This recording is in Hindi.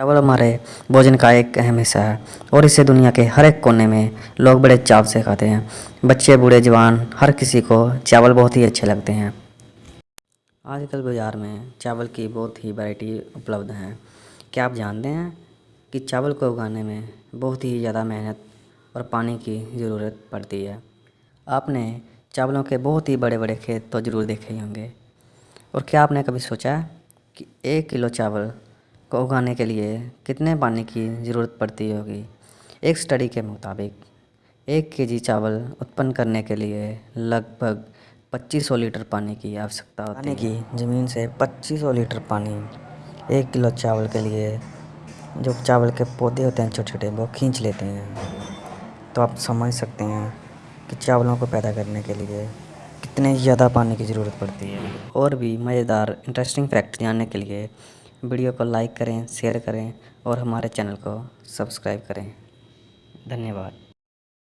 चावल हमारे भोजन का एक अहम हिस्सा है और इसे दुनिया के हर एक कोने में लोग बड़े चाव से खाते हैं। बच्चे, बूढ़े, जवान, हर किसी को चावल बहुत ही अच्छे लगते हैं। आजकल बाज़ार में चावल की बहुत ही वैरायटी उपलब्ध हैं। क्या आप जानते हैं कि चावल को उगाने में बहुत ही ज़्यादा मेहनत और पानी की ज़रूरत पड़ती है? आपने चावलों के बहुत ही बड़े बड़े खेत तो ज़रूर देखे ही होंगे। और क्या आपने कभी सोचा है कि एक किलो चावल को उगाने के लिए कितने पानी की ज़रूरत पड़ती होगी? एक स्टडी के मुताबिक एक के जी चावल उत्पन्न करने के लिए लगभग 2500 लीटर पानी की आवश्यकता होती है की ज़मीन से 2500 लीटर पानी एक किलो चावल के लिए जो चावल के पौधे होते हैं छोटे छोटे वो खींच लेते हैं। तो आप समझ सकते हैं कि चावलों को पैदा करने के लिए कितने ज़्यादा पानी की ज़रूरत पड़ती है। और भी मज़ेदार इंटरेस्टिंग फैक्ट जानने के लिए वीडियो को लाइक करें शेयर करें और हमारे चैनल को सब्सक्राइब करें। धन्यवाद।